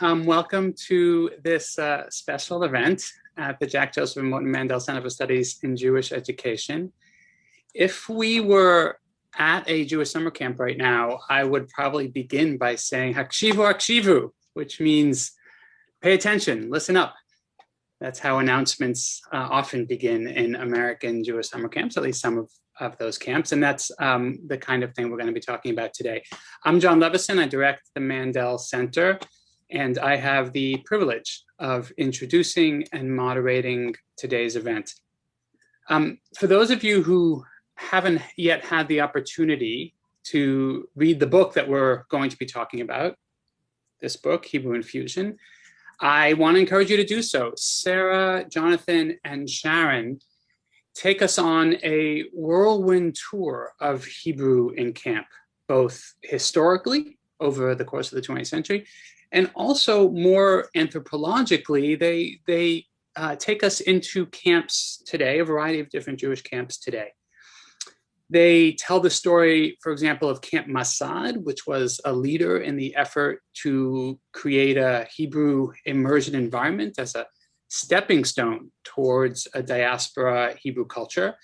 Um, welcome to this uh, special event at the Jack Joseph and Morton Mandel Center for Studies in Jewish Education. If we were at a Jewish summer camp right now, I would probably begin by saying Hakshivu Hakshivu, which means pay attention, listen up. That's how announcements uh, often begin in American Jewish summer camps, at least some of, of those camps. And that's um, the kind of thing we're going to be talking about today. I'm Jon Levisohn. I direct the Mandel Center, and I have the privilege of introducing and moderating today's event. Um, for those of you who haven't yet had the opportunity to read the book that we're going to be talking about, this book, Hebrew Infusion, I want to encourage you to do so. Sarah, Jonathan, and Sharon take us on a whirlwind tour of Hebrew in camp, both historically over the course of the 20th century, and also more anthropologically, they, they uh, take us into camps today, a variety of different Jewish camps today. They tell the story, for example, of Camp Masad, which was a leader in the effort to create a Hebrew immersion environment as a stepping stone towards a diaspora Hebrew culture.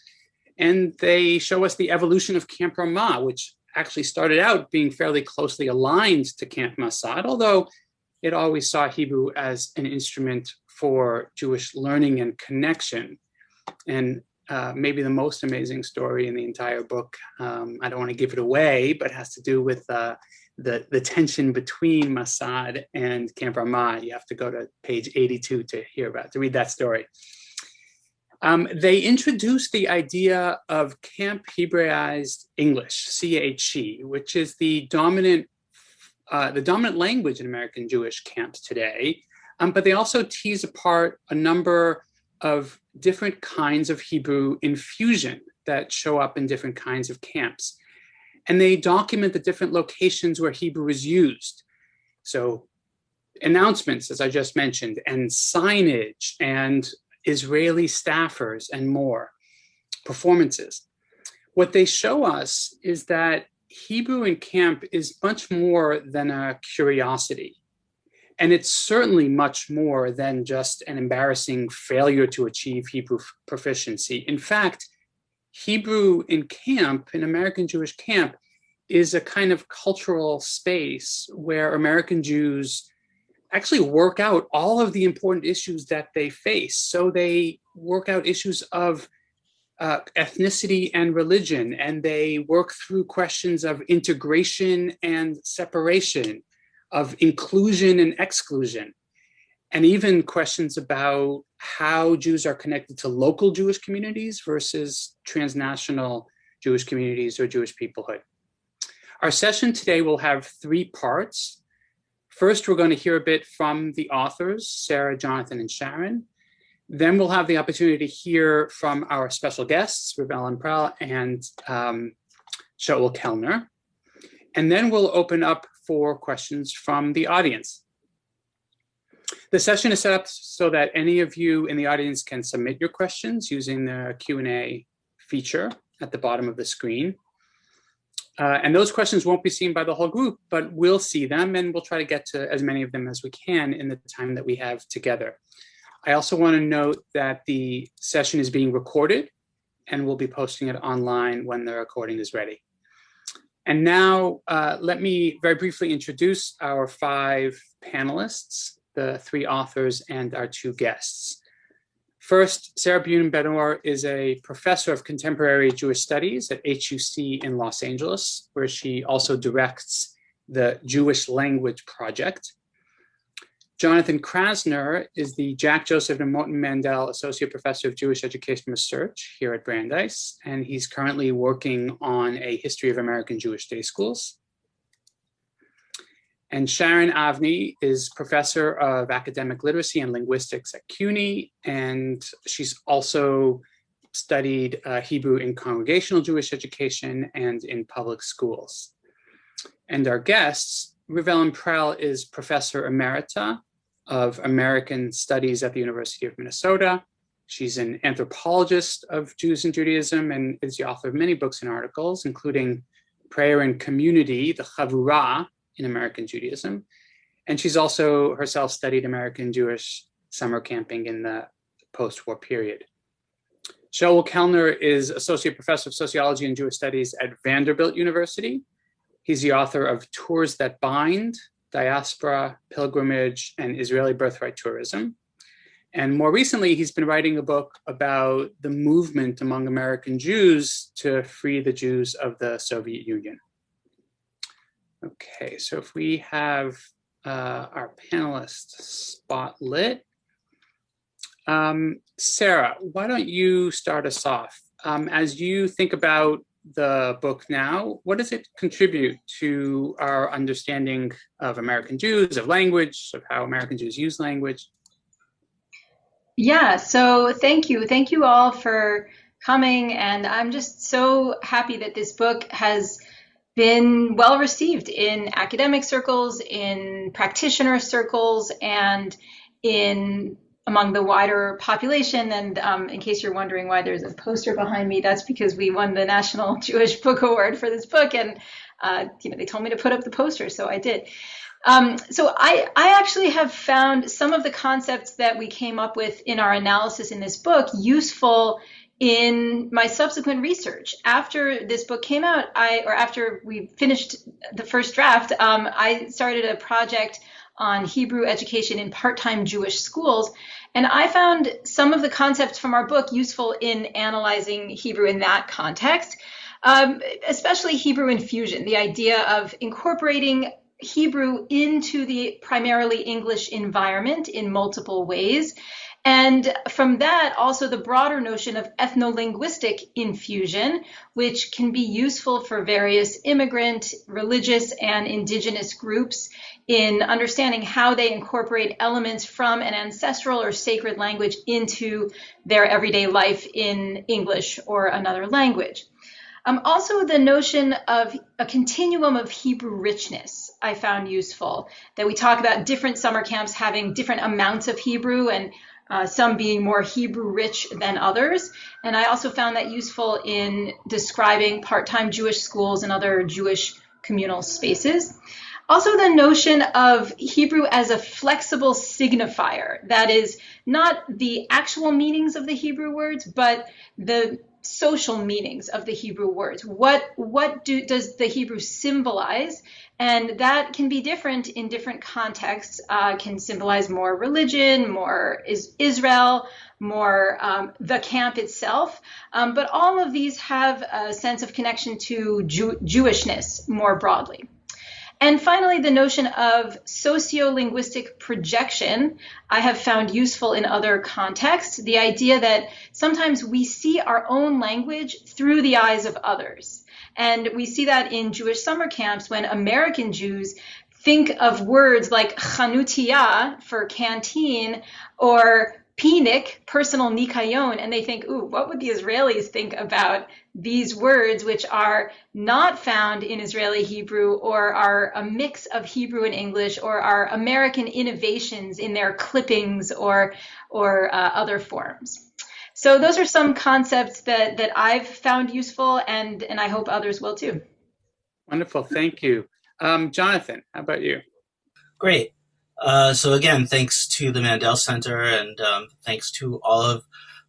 And they show us the evolution of Camp Ramah, which actually started out being fairly closely aligned to Camp Masad, although it always saw Hebrew as an instrument for Jewish learning and connection. And uh, maybe the most amazing story in the entire book. Um, I don't want to give it away, but has to do with uh, the, the tension between Masad and Camp Ramah. You have to go to page 82 to hear about, to read that story. Um, they introduced the idea of Camp Hebraized English, CHE, which is the dominant, uh, the dominant language in American Jewish camps today. Um, but they also tease apart a number of different kinds of Hebrew infusion that show up in different kinds of camps. And they document the different locations where Hebrew is used. So announcements, as I just mentioned, and signage and Israeli staffers and more, performances. What they show us is that Hebrew in camp is much more than a curiosity. And it's certainly much more than just an embarrassing failure to achieve Hebrew proficiency. In fact, Hebrew in camp, in American Jewish camp, is a kind of cultural space where American Jews actually work out all of the important issues that they face. So they work out issues of uh, ethnicity and religion, and they work through questions of integration and separation of inclusion and exclusion, and even questions about how Jews are connected to local Jewish communities versus transnational Jewish communities or Jewish peoplehood. Our session today will have three parts. First, we're going to hear a bit from the authors, Sarah, Jonathan, and Sharon. Then we'll have the opportunity to hear from our special guests, Ellen Prell and um, Shaul Kelner. And then we'll open up for questions from the audience. The session is set up so that any of you in the audience can submit your questions using the Q&A feature at the bottom of the screen. Uh, and those questions won't be seen by the whole group, but we'll see them and we'll try to get to as many of them as we can in the time that we have together. I also want to note that the session is being recorded and we'll be posting it online when the recording is ready. And now uh, let me very briefly introduce our five panelists, the three authors and our two guests. First, Sarah Bunin-Benor is a professor of contemporary Jewish studies at HUC in Los Angeles, where she also directs the Jewish Language Project. Jonathan Krasner is the Jack Joseph and Morton Mandel Associate Professor of Jewish Education Research here at Brandeis, and he's currently working on a history of American Jewish day schools. And Sharon Avni is Professor of Academic Literacy and Linguistics at CUNY, and she's also studied uh, Hebrew in congregational Jewish education and in public schools. And our guests, Riv-Ellen Prell is Professor Emerita of American Studies at the University of Minnesota. She's an anthropologist of Jews and Judaism and is the author of many books and articles, including Prayer and Community, the Chavurah in American Judaism. And she's also herself studied American Jewish summer camping in the post-war period. Shaul Kelner is Associate Professor of Sociology and Jewish Studies at Vanderbilt University. He's the author of Tours That Bind, Diaspora, Pilgrimage, and Israeli Birthright Tourism. And more recently, he's been writing a book about the movement among American Jews to free the Jews of the Soviet Union. Okay, so if we have uh, our panelists spotlit, um, Sarah, why don't you start us off? Um, as you think about the book now, what does it contribute to our understanding of American Jews, of language, of how American Jews use language? Yeah, so thank you. Thank you all for coming. And I'm just so happy that this book has been well received in academic circles, in practitioner circles, and in among the wider population. And um, in case you're wondering why there's a poster behind me, that's because we won the National Jewish Book Award for this book, and uh, you know they told me to put up the poster, so I did. Um, so I, I actually have found some of the concepts that we came up with in our analysis in this book useful in my subsequent research. After this book came out, I or after we finished the first draft, um, I started a project on Hebrew education in part-time Jewish schools. And I found some of the concepts from our book useful in analyzing Hebrew in that context, um, especially Hebrew infusion, the idea of incorporating Hebrew into the primarily English environment in multiple ways. And from that, also the broader notion of ethno-linguistic infusion, which can be useful for various immigrant, religious, and indigenous groups in understanding how they incorporate elements from an ancestral or sacred language into their everyday life in English or another language. Um, also, the notion of a continuum of Hebrew richness I found useful, that we talk about different summer camps having different amounts of Hebrew and uh, some being more Hebrew rich than others. And I also found that useful in describing part-time Jewish schools and other Jewish communal spaces. Also, the notion of Hebrew as a flexible signifier, that is not the actual meanings of the Hebrew words, but the social meanings of the Hebrew words. What, what do, does the Hebrew symbolize? And that can be different in different contexts, uh, can symbolize more religion, more is Israel, more um, the camp itself. Um, but all of these have a sense of connection to Jew Jewishness more broadly. And finally, the notion of sociolinguistic projection I have found useful in other contexts. The idea that sometimes we see our own language through the eyes of others. And we see that in Jewish summer camps when American Jews think of words like chanutiyah for canteen or pinik, personal nikayon, and they think, ooh, what would the Israelis think about these words, which are not found in Israeli Hebrew or are a mix of Hebrew and English or are American innovations in their clippings or, or uh, other forms. So those are some concepts that that I've found useful, and and I hope others will too. Wonderful, thank you, um, Jonathan. How about you? Great. Uh, so again, thanks to the Mandel Center, and um, thanks to all of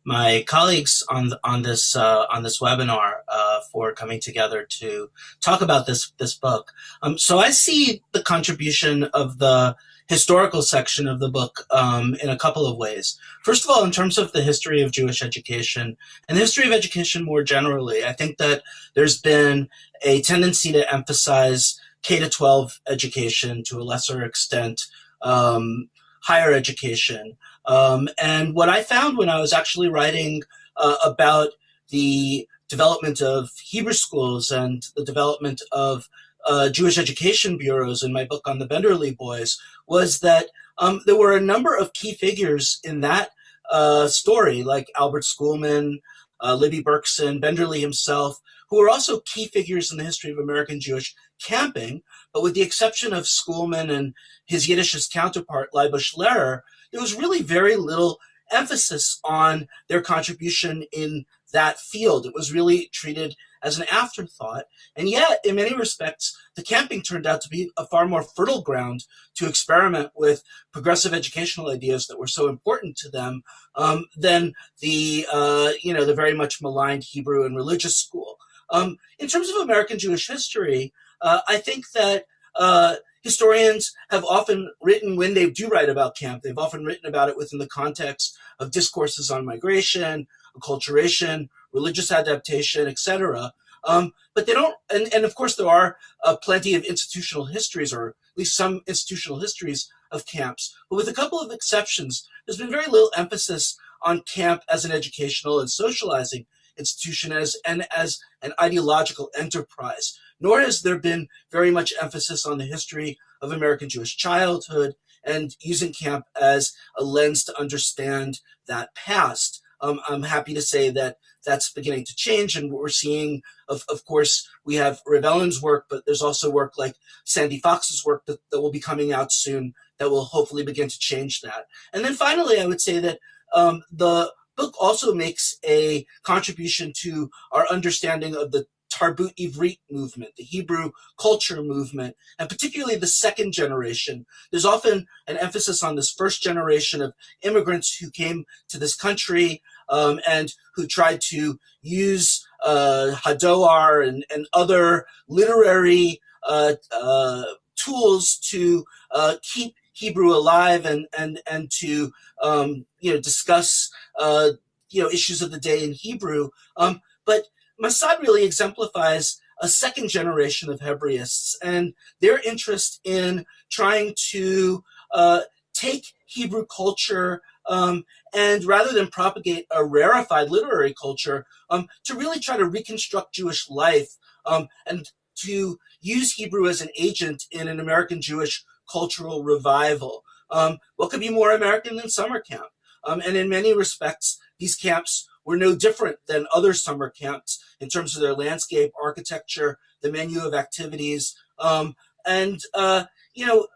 my colleagues on on this uh, on this webinar uh, for coming together to talk about this this book. Um, so I see the contribution of the historical section of the book um, in a couple of ways. First of all, in terms of the history of Jewish education and the history of education more generally, I think that there's been a tendency to emphasize K to 12 education to a lesser extent, um, higher education. Um, and what I found when I was actually writing uh, about the development of Hebrew schools and the development of uh, Jewish education bureaus in my book on the Benderly boys was that um, there were a number of key figures in that uh, story, like Albert Schoolman, uh, Libby Berkson, Benderly himself, who were also key figures in the history of American Jewish camping. But with the exception of Schoolman and his Yiddishist counterpart, Leibush Lehrer, there was really very little emphasis on their contribution in that field. It was really treated as an afterthought. And yet, in many respects, the camping turned out to be a far more fertile ground to experiment with progressive educational ideas that were so important to them um, than the, uh, you know, the very much maligned Hebrew and religious school. Um, in terms of American Jewish history, uh, I think that uh, historians have often written, when they do write about camp, they've often written about it within the context of discourses on migration, acculturation, religious adaptation, etc. Um, but they don't, and, and of course there are uh, plenty of institutional histories, or at least some institutional histories of camps. But with a couple of exceptions, there's been very little emphasis on camp as an educational and socializing institution as and as an ideological enterprise. Nor has there been very much emphasis on the history of American Jewish childhood and using camp as a lens to understand that past. Um, I'm happy to say that that's beginning to change, and what we're seeing, of, of course, we have Riv-Ellen's work, but there's also work like Sandy Fox's work that, that will be coming out soon that will hopefully begin to change that. And then finally, I would say that um, the book also makes a contribution to our understanding of the Tarbut Ivrit movement, the Hebrew culture movement, and particularly the second generation. There's often an emphasis on this first generation of immigrants who came to this country um, and who tried to use uh, Hadoar and, and other literary uh, uh, tools to uh, keep Hebrew alive and and and to um, you know discuss uh, you know issues of the day in Hebrew. Um, but Masad really exemplifies a second generation of Hebraists and their interest in trying to uh, take Hebrew culture um, and rather than propagate a rarefied literary culture, um, to really try to reconstruct Jewish life um, and to use Hebrew as an agent in an American Jewish cultural revival. Um, what could be more American than summer camp? Um, and in many respects, these camps were no different than other summer camps in terms of their landscape, architecture, the menu of activities. Um, and, uh, you know,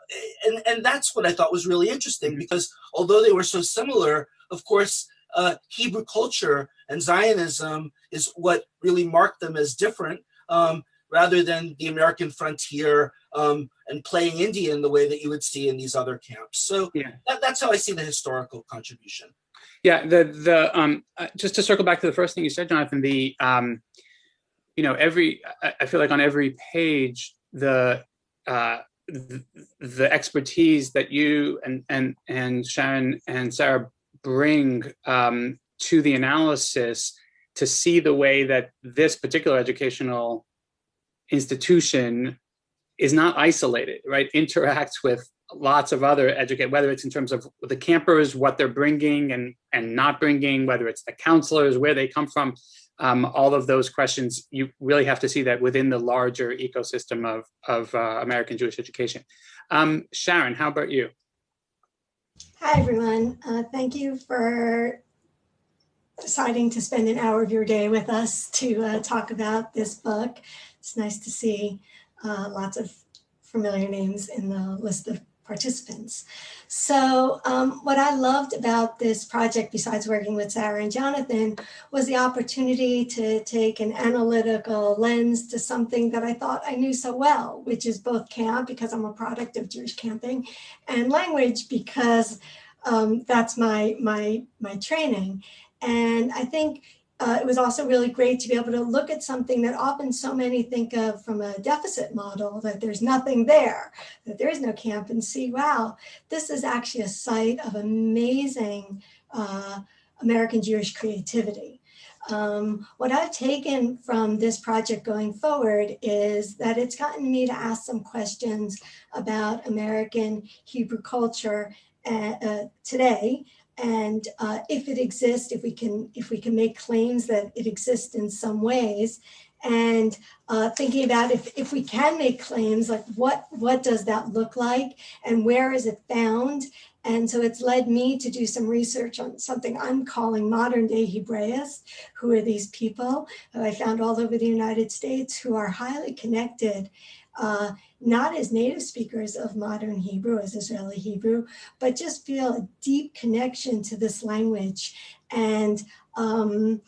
and, and that's what I thought was really interesting because although they were so similar, of course, uh, Hebrew culture and Zionism is what really marked them as different um, rather than the American frontier um, and playing Indian the way that you would see in these other camps. So yeah. that, that's how I see the historical contribution. Yeah, the the um, uh, just to circle back to the first thing you said, Jonathan, the um, you know every I, I feel like on every page the uh, the, the expertise that you and and and Sharon and Sarah bring um, to the analysis to see the way that this particular educational institution is not isolated, right? Interacts with lots of other educate, whether it's in terms of the campers, what they're bringing and, and not bringing, whether it's the counselors, where they come from, um, all of those questions, you really have to see that within the larger ecosystem of, of uh, American Jewish education. Um, Sharon, how about you? Hi, everyone. Uh, thank you for deciding to spend an hour of your day with us to uh, talk about this book. It's nice to see uh, lots of familiar names in the list of participants. So um, what I loved about this project, besides working with Sarah and Jonathan, was the opportunity to take an analytical lens to something that I thought I knew so well, which is both camp, because I'm a product of Jewish camping, and language, because um, that's my, my, my training. And I think uh, it was also really great to be able to look at something that often so many think of from a deficit model, that there's nothing there, that there is no camp and see, wow, this is actually a site of amazing uh, American Jewish creativity. Um, what I've taken from this project going forward is that it's gotten me to ask some questions about American Hebrew culture uh, uh today and uh, if it exists, if we can, if we can make claims that it exists in some ways, and uh, thinking about if, if we can make claims, like what, what does that look like and where is it found? And so it's led me to do some research on something I'm calling modern day Hebraists. Who are these people who I found all over the United States who are highly connected uh, not as native speakers of modern Hebrew, as Israeli Hebrew, but just feel a deep connection to this language and um,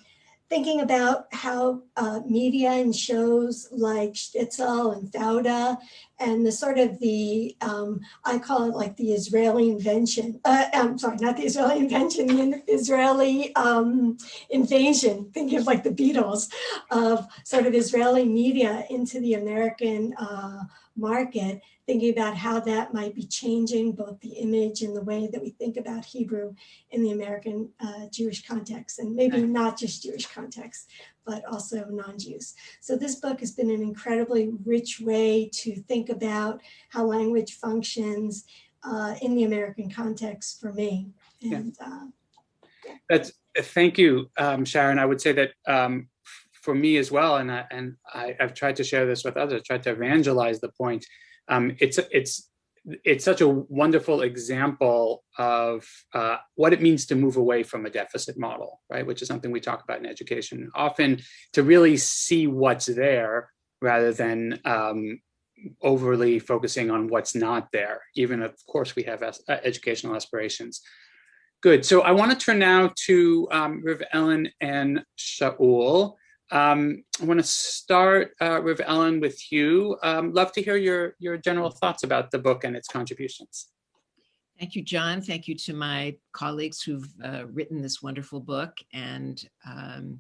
thinking about how uh, media and shows like Shtisel and Fauda and the sort of the, um, I call it like the Israeli invention, uh, I'm sorry, not the Israeli invention, the Israeli um, invasion, thinking of like the Beatles, of sort of Israeli media into the American uh, market, thinking about how that might be changing both the image and the way that we think about Hebrew in the American uh, Jewish context, and maybe Right. not just Jewish context, but also non-Jews. So this book has been an incredibly rich way to think about how language functions uh, in the American context for me. Yeah. And uh, That's, thank you, um, Sharon. I would say that um, for me as well, and, I, and I, I've tried to share this with others, tried to evangelize the point. Um, it's, it's, it's such a wonderful example of uh, what it means to move away from a deficit model, right? Which is something we talk about in education. Often to really see what's there rather than um, overly focusing on what's not there, even of course we have as- uh, educational aspirations. Good, so I wanna turn now to um, Riv Ellen and Shaul. Um, I wanna start, uh, Ellen, with you. Um, love to hear your, your general thoughts about the book and its contributions. Thank you, Jon. Thank you to my colleagues who've uh, written this wonderful book. And um,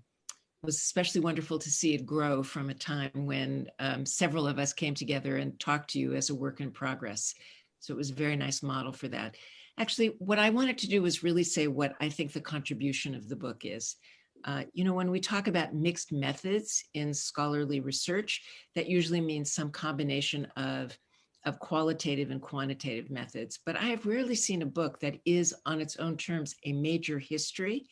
it was especially wonderful to see it grow from a time when um, several of us came together and talked to you as a work in progress. So it was a very nice model for that. Actually, what I wanted to do was really say what I think the contribution of the book is. Uh, you know, when we talk about mixed methods in scholarly research, that usually means some combination of of qualitative and quantitative methods, but I have rarely seen a book that is on its own terms a major history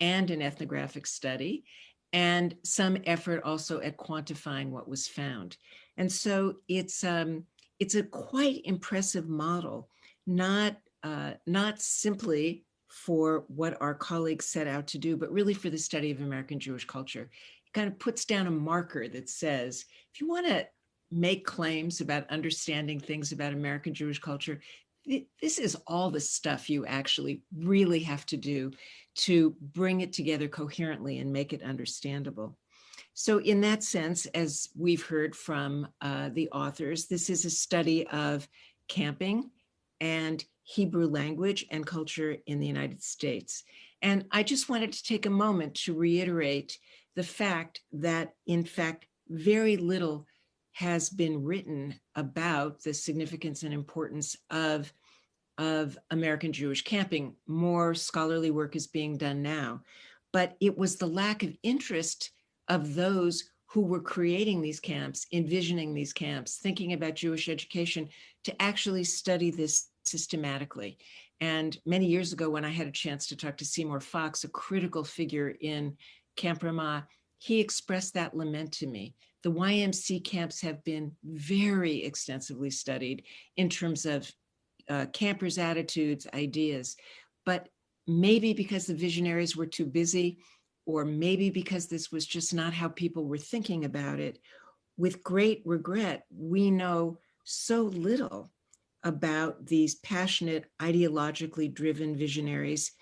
and an ethnographic study and some effort also at quantifying what was found. And so it's um, it's a quite impressive model, not uh, not simply for what our colleagues set out to do, but really for the study of American Jewish culture. It kind of puts down a marker that says, if you want to make claims about understanding things about American Jewish culture, this is all the stuff you actually really have to do to bring it together coherently and make it understandable. So in that sense, as we've heard from uh, the authors, this is a study of camping and Hebrew language and culture in the United States. And I just wanted to take a moment to reiterate the fact that, in fact, very little has been written about the significance and importance of, of American Jewish camping. More scholarly work is being done now, but it was the lack of interest of those who were creating these camps, envisioning these camps, thinking about Jewish education to actually study this systematically. And many years ago, when I had a chance to talk to Seymour Fox, a critical figure in Camp Ramah, he expressed that lament to me. The YMC camps have been very extensively studied in terms of uh, campers' attitudes, ideas, but maybe because the visionaries were too busy, or maybe because this was just not how people were thinking about it, with great regret, we know so little about these passionate, ideologically driven visionaries,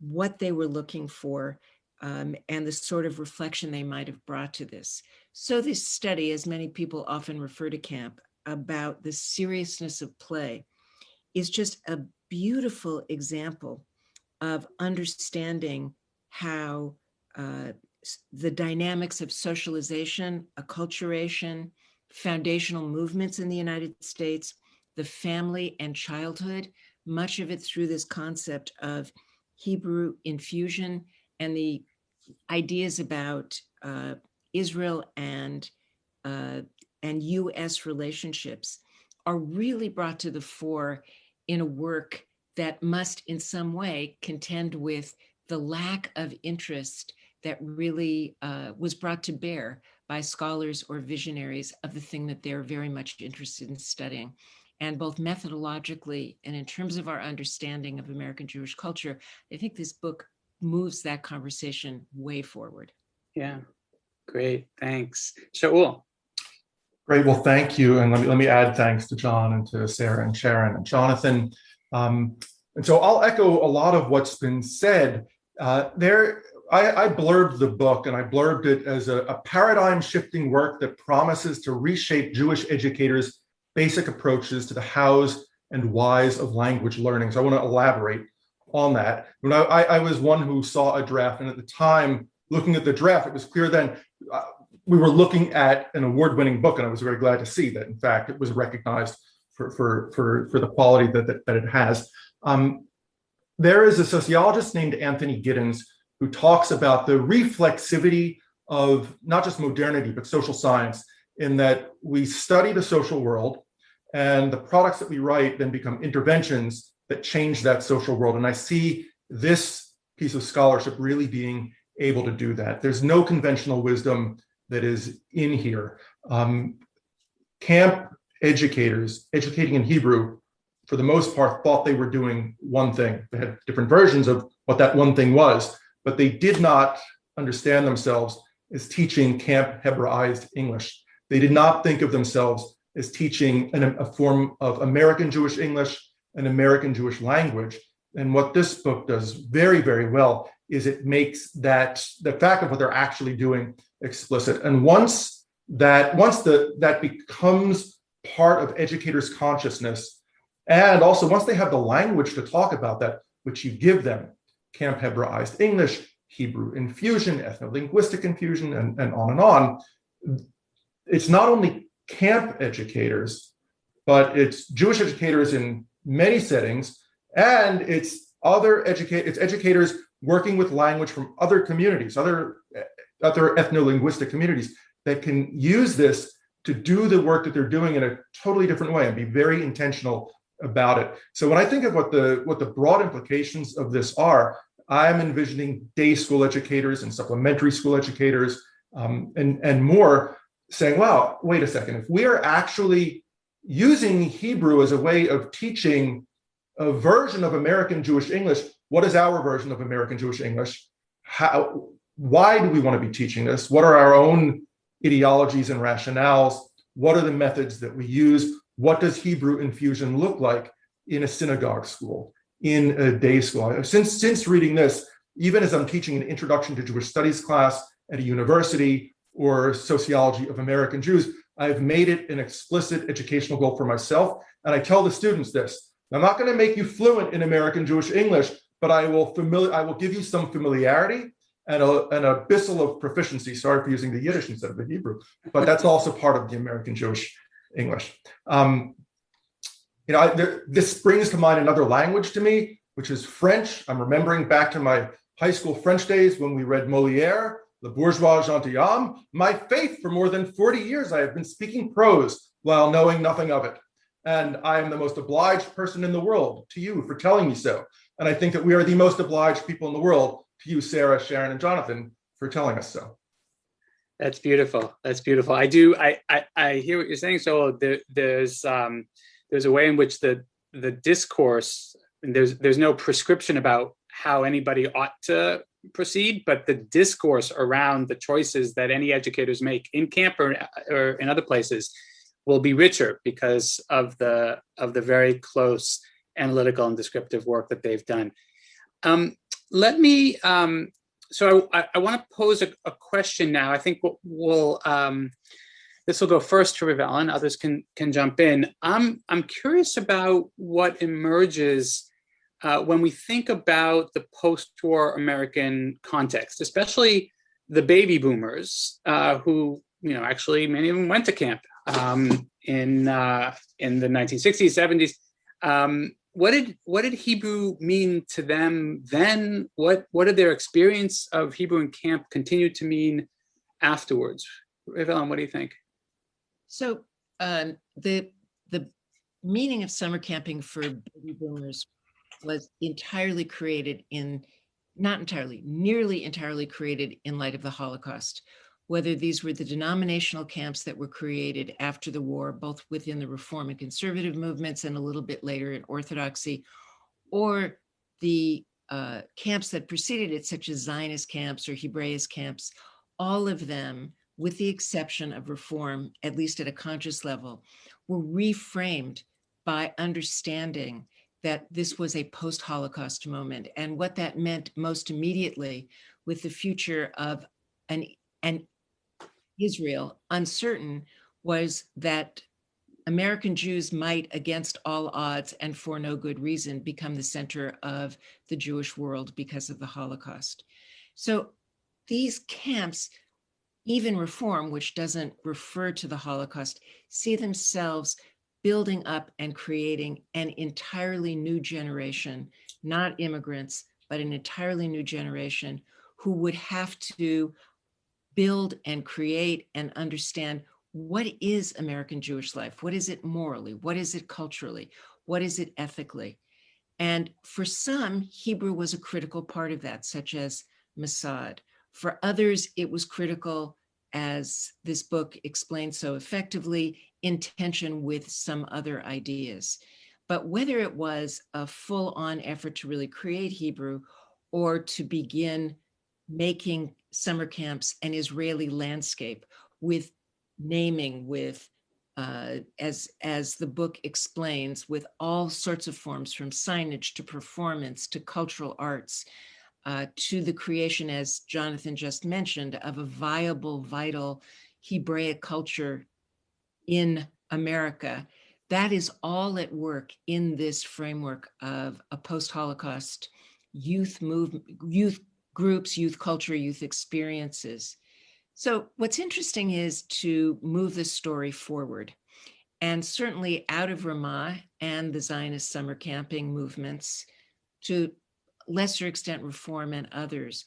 what they were looking for, um, and the sort of reflection they might have brought to this. So this study, as many people often refer to camp, about the seriousness of play, is just a beautiful example of understanding how uh, the dynamics of socialization, acculturation, foundational movements in the United States, the family and childhood, much of it through this concept of Hebrew infusion and the ideas about uh, Israel and uh, and U.S. relationships are really brought to the fore in a work that must, in some way, contend with the lack of interest that really uh, was brought to bear by scholars or visionaries of the thing that they're very much interested in studying. And both methodologically and in terms of our understanding of American Jewish culture, I think this book moves that conversation way forward. Yeah, great, thanks. Shaul. Great. Well, thank you. And let me, let me add thanks to Jon and to Sarah and Sharon and Jonathan. Um, and so I'll echo a lot of what's been said. Uh, there, I, I, blurbed the book and I blurbed it as a, a paradigm shifting work that promises to reshape Jewish educators' basic approaches to the hows and whys of language learning. So I want to elaborate on that. When I, I, was one who saw a draft and at the time looking at the draft, it was clear then uh, we were looking at an award-winning book and I was very glad to see that in fact it was recognized for, for, for, for the quality that, that, that it has. Um, there is a sociologist named Anthony Giddens who talks about the reflexivity of not just modernity, but social science in that we study the social world and the products that we write then become interventions that change that social world. And I see this piece of scholarship really being able to do that. There's no conventional wisdom that is in here. Um, camp educators educating in Hebrew, for the most part, thought they were doing one thing. They had different versions of what that one thing was, but they did not understand themselves as teaching camp Hebraized English. They did not think of themselves as teaching an, a form of American Jewish English, an American Jewish language. And what this book does very, very well is it makes that the fact of what they're actually doing explicit. And once that once the that becomes part of educators' consciousness, and also once they have the language to talk about that, which you give them, Camp Hebraized English, Hebrew infusion, ethno-linguistic infusion, and, and on and on, it's not only camp educators, but it's Jewish educators in many settings, and it's other educate it's educators working with language from other communities, other other ethno-linguistic communities that can use this to do the work that they're doing in a totally different way and be very intentional about it. So when I think of what the what the broad implications of this are, I'm envisioning day school educators and supplementary school educators um, and, and more saying, wow, wait a second, if we are actually using Hebrew as a way of teaching a version of American Jewish English, what is our version of American Jewish English? How, why do we want to be teaching this? What are our own ideologies and rationales? What are the methods that we use? What does Hebrew infusion look like in a synagogue school, in a day school? Since, since reading this, even as I'm teaching an introduction to Jewish studies class at a university or sociology of American Jews, I've made it an explicit educational goal for myself. And I tell the students this, I'm not gonna make you fluent in American Jewish English, but I will, familiar, I will give you some familiarity and a, an abyssal of proficiency. Sorry for using the Yiddish instead of the Hebrew, but that's also part of the American Jewish English. Um, you know, I, there, this brings to mind another language to me, which is French. I'm remembering back to my high school French days when we read Moliere, Le Bourgeois Gentilhomme. My faith for more than 40 years, I have been speaking prose while knowing nothing of it. And I am the most obliged person in the world to you for telling me so. And I think that we are the most obliged people in the world to you, Sarah, Sharon, and Jonathan for telling us so. That's beautiful. That's beautiful. I do. I I, I hear what you're saying. So there, there's um, there's a way in which the the discourse there's there's no prescription about how anybody ought to proceed, but the discourse around the choices that any educators make in camp or, or in other places will be richer because of the of the very close analytical and descriptive work that they've done. Um, let me, um, so I, I want to pose a, a, question now. I think we'll, um, this will go first to Riv-Ellen and others can, can jump in. I'm, I'm curious about what emerges uh, when we think about the post-war American context, especially the baby boomers uh, who, you know, actually many of them went to camp um, in, uh, in the 1960s, 70s. Um, what did what did Hebrew mean to them then? What what did their experience of Hebrew in camp continue to mean afterwards? Riv-Ellen, what do you think? So um, the the meaning of summer camping for baby boomers was entirely created in not entirely, nearly entirely created in light of the Holocaust. Whether these were the denominational camps that were created after the war, both within the reform and conservative movements and a little bit later in orthodoxy, or the uh, camps that preceded it, such as Zionist camps or Hebraist camps, all of them with the exception of reform, at least at a conscious level, were reframed by understanding that this was a post-Holocaust moment. And what that meant most immediately with the future of an, an Israel uncertain was that American Jews might, against all odds and for no good reason, become the center of the Jewish world because of the Holocaust. So these camps, even reform, which doesn't refer to the Holocaust, see themselves building up and creating an entirely new generation, not immigrants, but an entirely new generation who would have to build and create and understand what is American Jewish life? What is it morally? What is it culturally? What is it ethically? And for some, Hebrew was a critical part of that, such as Masad. For others, it was critical, as this book explains so effectively, in tension with some other ideas. But whether it was a full on effort to really create Hebrew or to begin making summer camps an Israeli landscape with naming, with uh, as as the book explains, with all sorts of forms from signage to performance to cultural arts, uh, to the creation, as Jonathan just mentioned, of a viable, vital Hebraic culture in America. That is all at work in this framework of a post-Holocaust youth movement, youth groups, youth culture, youth experiences. So what's interesting is to move the story forward. And certainly out of Ramah and the Zionist summer camping movements, to lesser extent reform and others,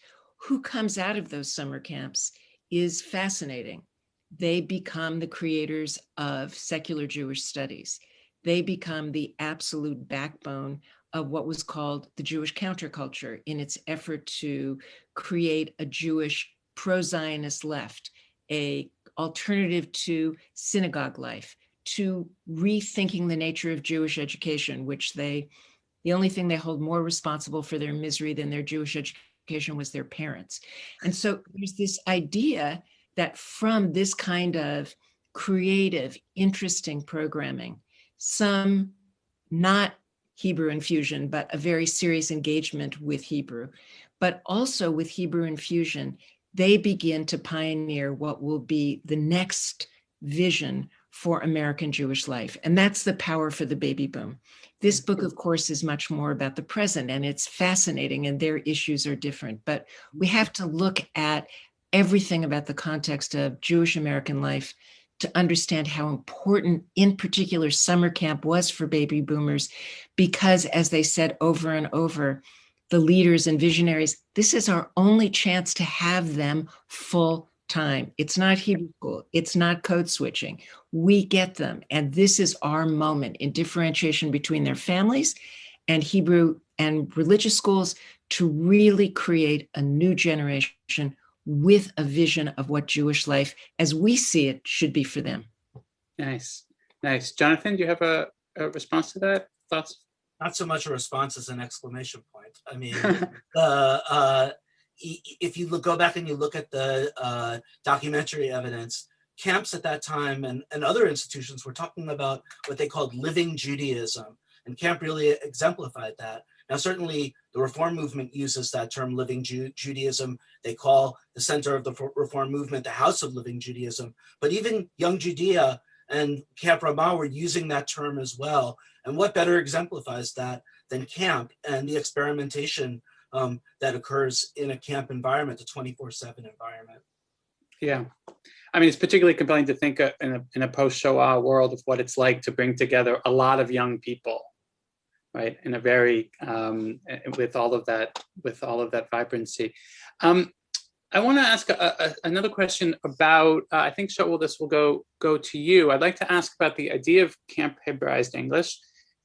who comes out of those summer camps is fascinating. They become the creators of secular Jewish studies. They become the absolute backbone of what was called the Jewish counterculture in its effort to create a Jewish pro-Zionist left, a alternative to synagogue life, to rethinking the nature of Jewish education, which they, the only thing they hold more responsible for their misery than their Jewish education was their parents. And so there's this idea that from this kind of creative, interesting programming, some not Hebrew infusion, but a very serious engagement with Hebrew, but also with Hebrew infusion, they begin to pioneer what will be the next vision for American Jewish life. And that's the power for the baby boom. This book, mm-hmm. of course, is much more about the present and it's fascinating and their issues are different, but we have to look at everything about the context of Jewish American life to understand how important, in particular, summer camp was for baby boomers, because as they said over and over, the leaders and visionaries, this is our only chance to have them full time. It's not Hebrew school. It's not code switching. We get them. And this is our moment in differentiation between their families and Hebrew and religious schools to really create a new generation with a vision of what Jewish life as we see it should be for them. Nice, nice. Jonathan, do you have a, a response to that? Thoughts? Not so much a response as an exclamation point. I mean, the uh, if you look, go back and you look at the uh, documentary evidence, camps at that time and, and other institutions were talking about what they called living Judaism. And camp really exemplified that. Now, certainly the reform movement uses that term living Ju Judaism. They call the center of the reform movement the house of living Judaism. But even Young Judea and Camp Ramah were using that term as well. And what better exemplifies that than camp and the experimentation um, that occurs in a camp environment, a 24-7 environment. Yeah. I mean, it's particularly compelling to think uh, in a, in a post-Shoah world of what it's like to bring together a lot of young people right? In a very um, with all of that with all of that vibrancy. Um, I want to ask a, a, another question about. Uh, I think Shaul, this will go go to you. I'd like to ask about the idea of Camp Hebraized English,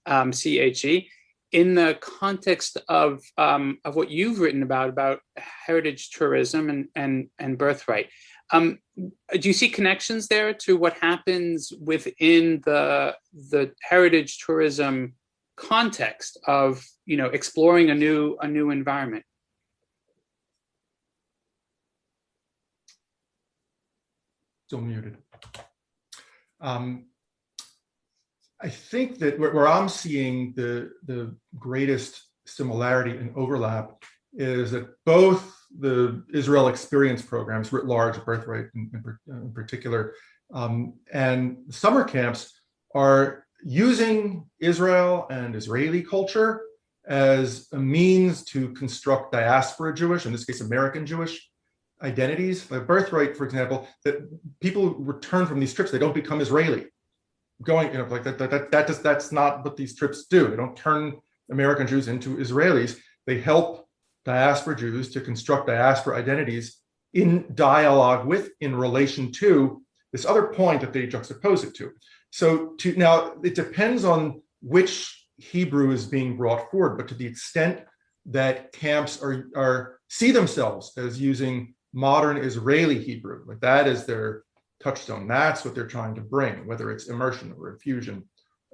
um, CHE, in the context of um, of what you've written about about heritage tourism and and and birthright. Um, do you see connections there to what happens within the the heritage tourism context of you know exploring a new a new environment still muted. Um, I think that where, where, I'm seeing the, the greatest similarity and overlap is that both the Israel experience programs writ large, Birthright in, in, in particular, um, and summer camps are using Israel and Israeli culture as a means to construct diaspora Jewish, in this case, American Jewish identities. Like birthright, for example, that people return from these trips, they don't become Israeli. Going, you know, like that, that, that, that does, that's not what these trips do. They don't turn American Jews into Israelis. They help diaspora Jews to construct diaspora identities in dialogue with, in relation to this other point that they juxtapose it to. So to now it depends on which Hebrew is being brought forward, but to the extent that camps are, are see themselves as using modern Israeli Hebrew, like that is their touchstone. That's what they're trying to bring, whether it's immersion or infusion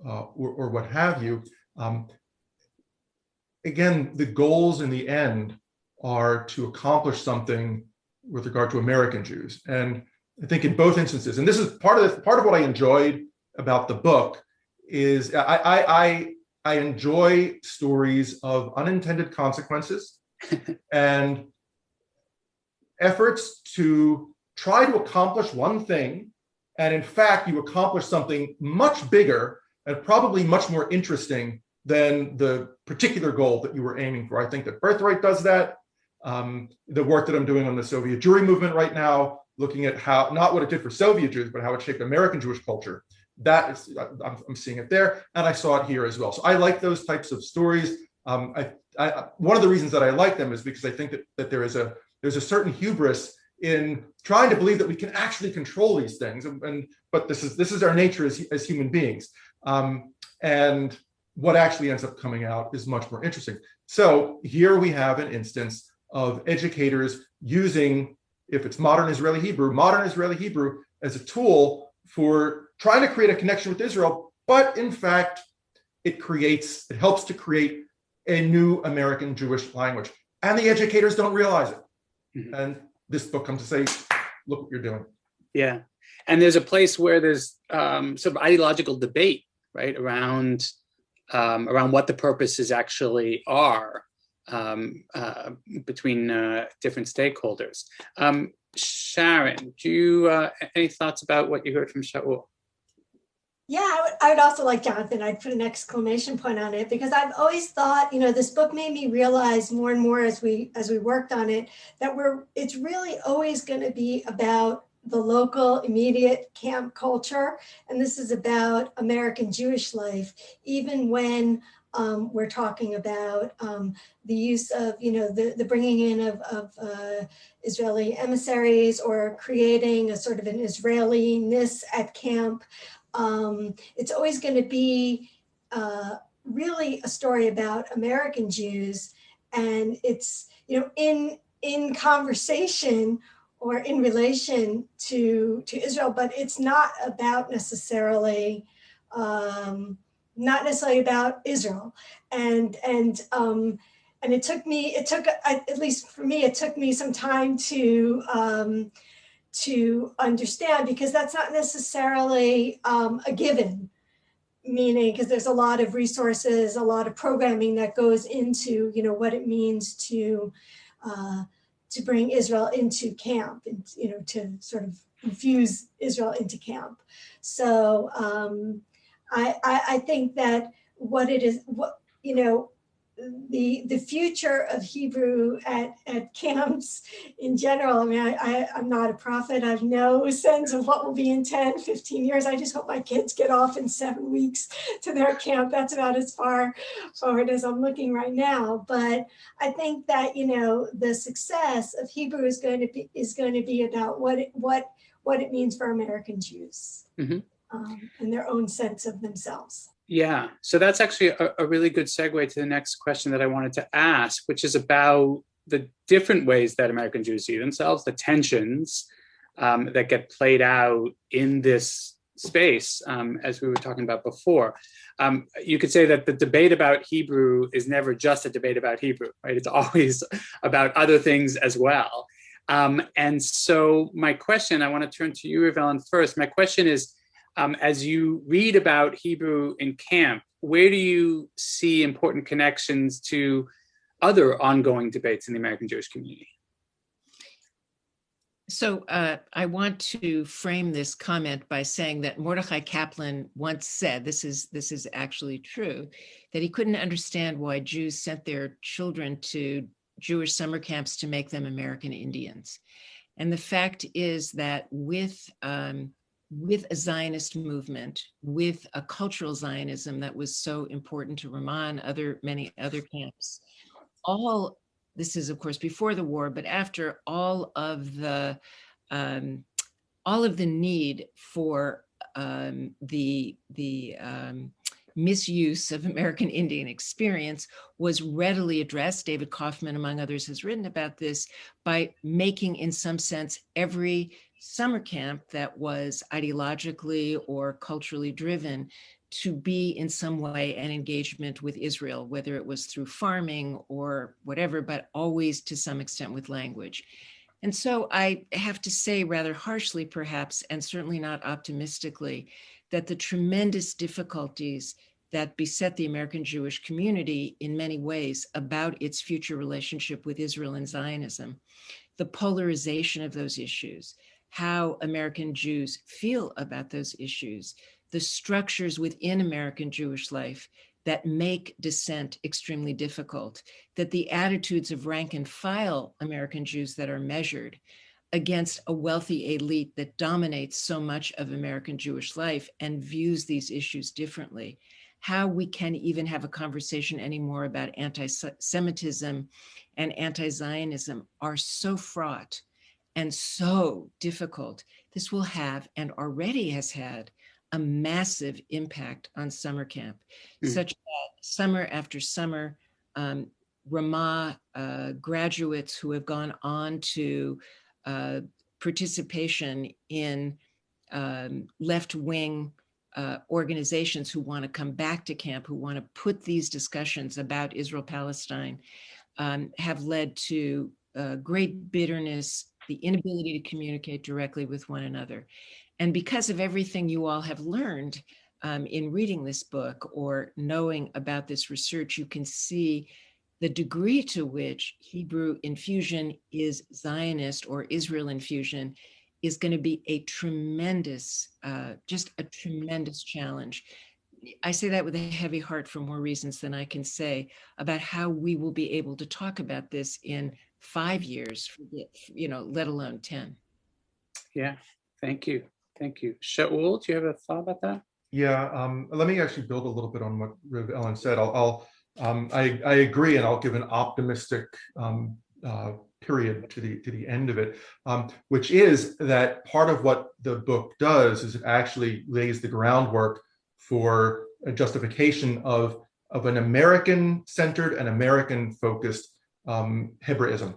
uh, or, or, what have you. Um, again, the goals in the end are to accomplish something with regard to American Jews. And I think in both instances, and this is part of the, part of what I enjoyed about the book is I, I, I, I enjoy stories of unintended consequences and efforts to try to accomplish one thing. And in fact, you accomplish something much bigger and probably much more interesting than the particular goal that you were aiming for. I think that Birthright does that. Um, the work that I'm doing on the Soviet Jewry movement right now, looking at how, not what it did for Soviet Jews, but how it shaped American Jewish culture. That is, I'm, I'm seeing it there, and I saw it here as well. So I like those types of stories. Um, I, I, one of the reasons that I like them is because I think that, that there is a there's a certain hubris in trying to believe that we can actually control these things, and, and but this is this is our nature as, as human beings. Um, and what actually ends up coming out is much more interesting. So here we have an instance of educators using, if it's modern Israeli Hebrew, modern Israeli Hebrew as a tool for trying to create a connection with Israel, but in fact, it creates, it helps to create a new American Jewish language. And the educators don't realize it. Mm -hmm. And this book comes to say, look what you're doing. Yeah. And there's a place where there's um, sort of ideological debate, right, around um, around what the purposes actually are um, uh, between uh, different stakeholders. Um, Sharon, do you uh, any thoughts about what you heard from Shaul? Yeah, I would, I would, also like Jonathan, I'd put an exclamation point on it because I've always thought, you know, this book made me realize more and more as we as we worked on it that we're it's really always going to be about the local immediate camp culture. And this is about American Jewish life, even when um, we're talking about um, the use of, you know, the, the bringing in of, of uh, Israeli emissaries or creating a sort of an Israeli-ness at camp. Um, it's always going to be uh, really a story about American Jews. And it's, you know, in, in conversation or in relation to, to Israel, but it's not about necessarily um, not necessarily about Israel. And, and, um, and it took me, it took, at least for me, it took me some time to, um, to understand because that's not necessarily um, a given, meaning because there's a lot of resources, a lot of programming that goes into, you know, what it means to, uh, to bring Israel into camp and, you know, to sort of infuse Israel into camp. So, um, I, I, I think that what it is, what, you know, the the future of Hebrew at, at camps in general. I mean, I, I, am not a prophet. I have no sense of what will be in 10, 15 years. I just hope my kids get off in seven weeks to their camp. That's about as far forward as I'm looking right now. But I think that, you know, the success of Hebrew is going to be is going to be about what it, what what it means for American Jews. Mm -hmm um, and their own sense of themselves. Yeah, so that's actually a, a, really good segue to the next question that I wanted to ask, which is about the different ways that American Jews see themselves, the tensions um, that get played out in this space, um, as we were talking about before. Um, you could say that the debate about Hebrew is never just a debate about Hebrew, right? It's always about other things as well. Um, and so my question, I want to turn to you, Riv-Ellen, first. My question is, um, as you read about Hebrew in camp, where do you see important connections to other ongoing debates in the American Jewish community? So uh, I want to frame this comment by saying that Mordechai Kaplan once said, this is, this is actually true, that he couldn't understand why Jews sent their children to Jewish summer camps to make them American Indians. And the fact is that with, um, with a Zionist movement, with a cultural Zionism that was so important to Ramah, other many other camps, all this is of course before the war, but after all of the um, all of the need for um, the the um, misuse of American Indian experience was readily addressed. David Kaufman, among others, has written about this by making, in some sense, every summer camp that was ideologically or culturally driven to be in some way an engagement with Israel, whether it was through farming or whatever, but always to some extent with language. And so I have to say rather harshly, perhaps, and certainly not optimistically, that the tremendous difficulties that beset the American Jewish community in many ways about its future relationship with Israel and Zionism, the polarization of those issues, how American Jews feel about those issues, the structures within American Jewish life that make dissent extremely difficult, that the attitudes of rank and file American Jews that are measured against a wealthy elite that dominates so much of American Jewish life and views these issues differently, how we can even have a conversation anymore about anti-Semitism and anti-Zionism are so fraught and so difficult. This will have and already has had a massive impact on summer camp, mm. such that summer after summer, um, Ramah uh, graduates who have gone on to uh, participation in um, left-wing uh, organizations who want to come back to camp, who want to put these discussions about Israel-Palestine, um, have led to uh, great bitterness, the inability to communicate directly with one another. And because of everything you all have learned um, in reading this book or knowing about this research, you can see the degree to which Hebrew infusion is Zionist or Israel infusion is going to be a tremendous, uh, just a tremendous challenge. I say that with a heavy heart for more reasons than I can say about how we will be able to talk about this in five years, you know, let alone 10. Yeah, thank you. Thank you. Shaul, do you have a thought about that? Yeah, um, let me actually build a little bit on what Riv Ellen said. I'll, I'll um, I, I, agree, and I'll give an optimistic um, uh, period to the to the end of it, um, which is that part of what the book does is it actually lays the groundwork for a justification of of an American-centered and American-focused um, Hebraism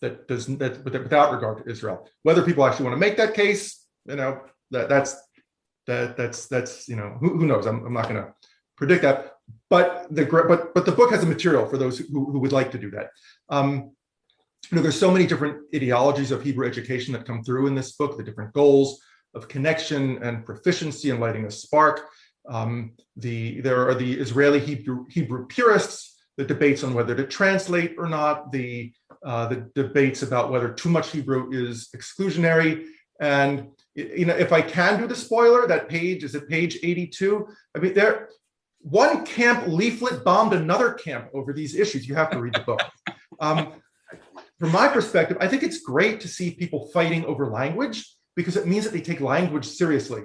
that does that without regard to Israel. Whether people actually want to make that case you know, that that's that that's that's you know who, who knows? I'm, I'm not going to predict that. But the but but the book has a material for those who, who would like to do that. Um you know there's so many different ideologies of hebrew education that come through in this book the different goals of connection and proficiency and lighting a spark um the there are the israeli hebrew hebrew purists the debates on whether to translate or not the uh the debates about whether too much hebrew is exclusionary and you know, if I can do the spoiler, that page is at page 82. I mean, there, one camp leaflet bombed another camp over these issues. You have to read the book. Um, from my perspective, I think it's great to see people fighting over language because it means that they take language seriously.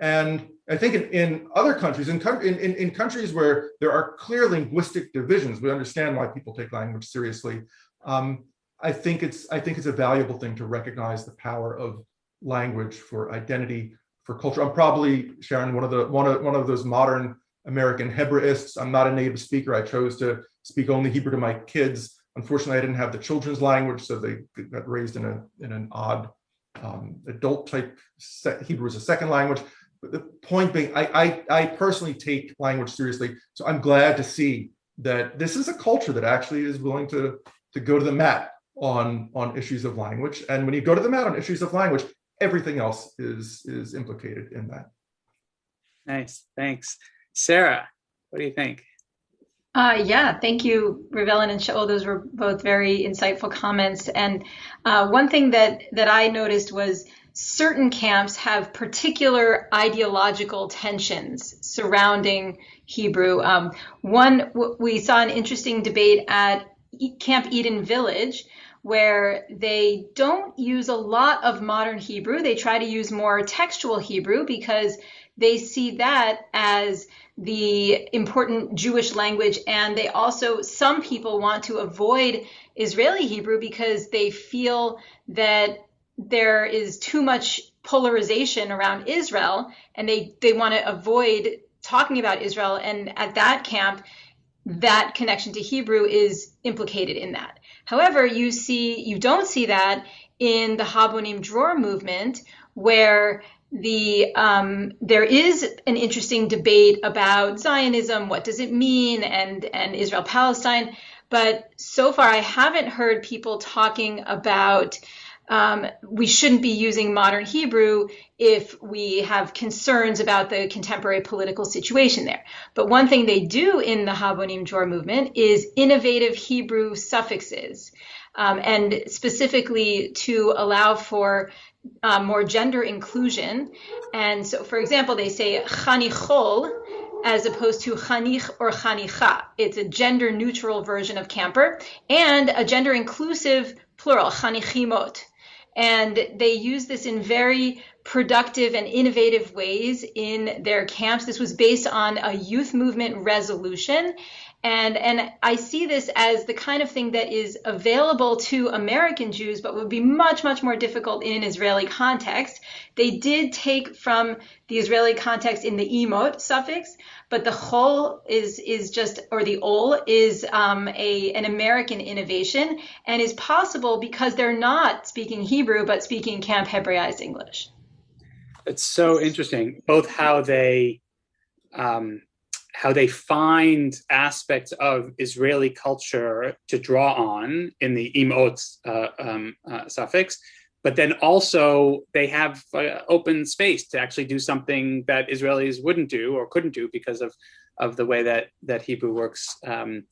And I think in, in other countries, in, in, in countries where there are clear linguistic divisions, we understand why people take language seriously. Um, I think it's I think it's a valuable thing to recognize the power of language, for identity, for culture. I'm probably, Sharon, one of the one of one of those modern American Hebraists. I'm not a native speaker. I chose to speak only Hebrew to my kids. Unfortunately, I didn't have the children's language, so they got raised in a in an odd um, adult type Hebrew as a second language. But the point being, I, I I personally take language seriously, so I'm glad to see that this is a culture that actually is willing to to go to the mat on on issues of language. And when you go to the mat on issues of language, everything else is is implicated in that. Nice, thanks. Sarah, what do you think? Uh, yeah, thank you, Riv-Ellen and Shaul. Those were both very insightful comments. And uh, one thing that that I noticed was certain camps have particular ideological tensions surrounding Hebrew. Um, one, we saw an interesting debate at Camp Eden Village where they don't use a lot of modern Hebrew. They try to use more textual Hebrew because they see that as the important Jewish language. And they also, some people want to avoid Israeli Hebrew because they feel that there is too much polarization around Israel and they, they want to avoid talking about Israel. And at that camp, that connection to Hebrew is implicated in that. However, you see, you don't see that in the Habonim Dror movement, where the um, there is an interesting debate about Zionism, what does it mean, and and Israel Palestine. But so far, I haven't heard people talking about um, we shouldn't be using modern Hebrew if we have concerns about the contemporary political situation there. But one thing they do in the Habonim Dror movement is innovative Hebrew suffixes, um, and specifically to allow for uh, more gender inclusion. And so, for example, they say chanichol as opposed to chanich or chanicha. It's a gender neutral version of camper and a gender inclusive plural, chanichimot. And they use this in very productive and innovative ways in their camps. This was based on a youth movement resolution. And, and I see this as the kind of thing that is available to American Jews, but would be much, much more difficult in an Israeli context. They did take from the Israeli context in the imot suffix, but the chol is is just or the ol is um, a an American innovation and is possible because they're not speaking Hebrew but speaking Camp Hebraized English. It's so interesting, both how they um, how they find aspects of Israeli culture to draw on in the imot uh, um, uh, suffix, but then also they have uh, open space to actually do something that Israelis wouldn't do or couldn't do because of of the way that that Hebrew works um,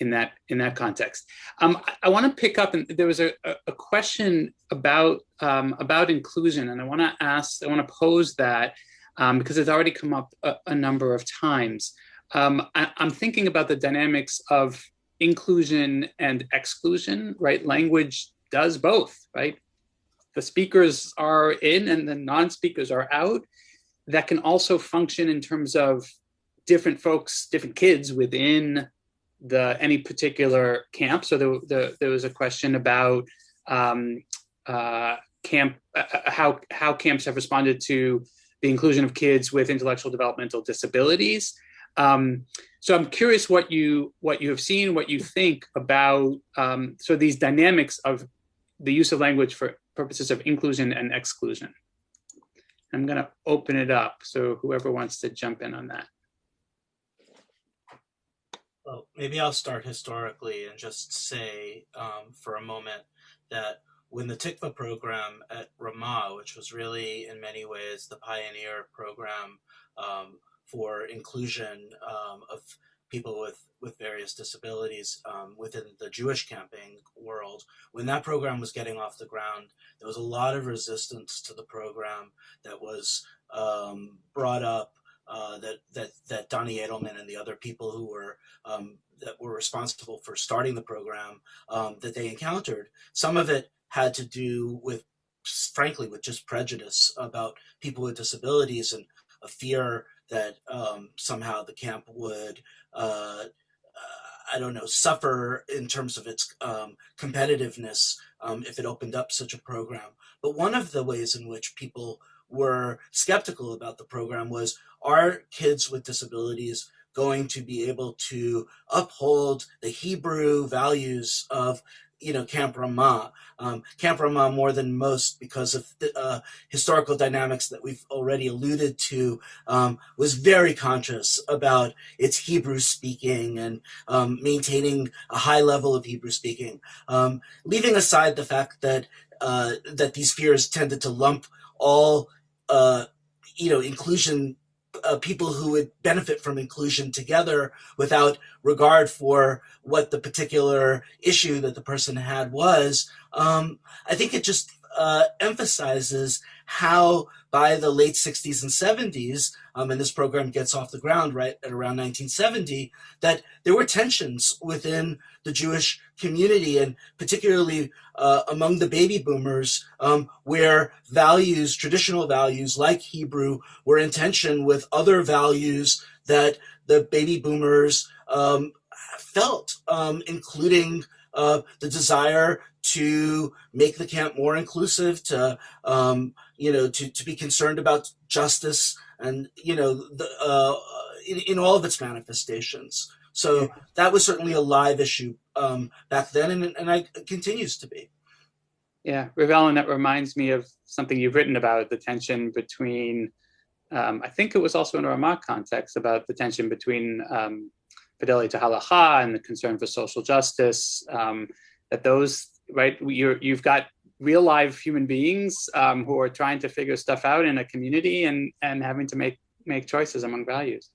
in that in that context. Um, I, I want to pick up, and there was a, a question about um, about inclusion, and I want to ask, I want to pose that um, because it's already come up a, a number of times. Um, I, I'm thinking about the dynamics of inclusion and exclusion, right? Language does both, right? The speakers are in and the non-speakers are out. That can also function in terms of different folks, different kids within the any particular camp. So there, the, there was a question about um, uh, camp, uh, uh, how how camps have responded to the inclusion of kids with intellectual developmental disabilities. Um, so I'm curious what you what you have seen, what you think about um, so these dynamics of the use of language for purposes of inclusion and exclusion. I'm going to open it up, so whoever wants to jump in on that. Well, maybe I'll start historically and just say um, for a moment that when the Tikva program at Ramah, which was really in many ways the pioneer program um, for inclusion um, of people with, with various disabilities um, within the Jewish camping world. When that program was getting off the ground, there was a lot of resistance to the program that was um, brought up uh, that that that Donnie Edelman and the other people who were um, that were responsible for starting the program um, that they encountered. Some of it had to do with, frankly, with just prejudice about people with disabilities and a fear that um, somehow the camp would. Uh, I don't know, suffer in terms of its um, competitiveness um, if it opened up such a program. But one of the ways in which people were skeptical about the program was are kids with disabilities going to be able to uphold the Hebrew values of you know, Camp Ramah. Um, Camp Ramah more than most because of the uh, historical dynamics that we've already alluded to um, was very conscious about its Hebrew speaking and um, maintaining a high level of Hebrew speaking. Um, leaving aside the fact that uh, that these fears tended to lump all uh, you know inclusion uh, people who would benefit from inclusion together without regard for what the particular issue that the person had was, um, I think it just uh, emphasizes how by the late 60s and 70s, um, and this program gets off the ground right at around 1970, that there were tensions within the Jewish community and particularly uh, among the baby boomers, um, where values, traditional values like Hebrew, were in tension with other values that the baby boomers um, felt, um, including uh, the desire to make the camp more inclusive, to um, you know, to, to be concerned about justice, and you know, the, uh, in, in all of its manifestations. So that was certainly a live issue um, back then, and and I continues to be. Yeah, Riv-Ellen, that reminds me of something you've written about the tension between. Um, I think it was also in a Ramah context about the tension between um, fidelity to halacha and the concern for social justice. Um, that those right, you're, you've got real live human beings um, who are trying to figure stuff out in a community and and having to make make choices among values.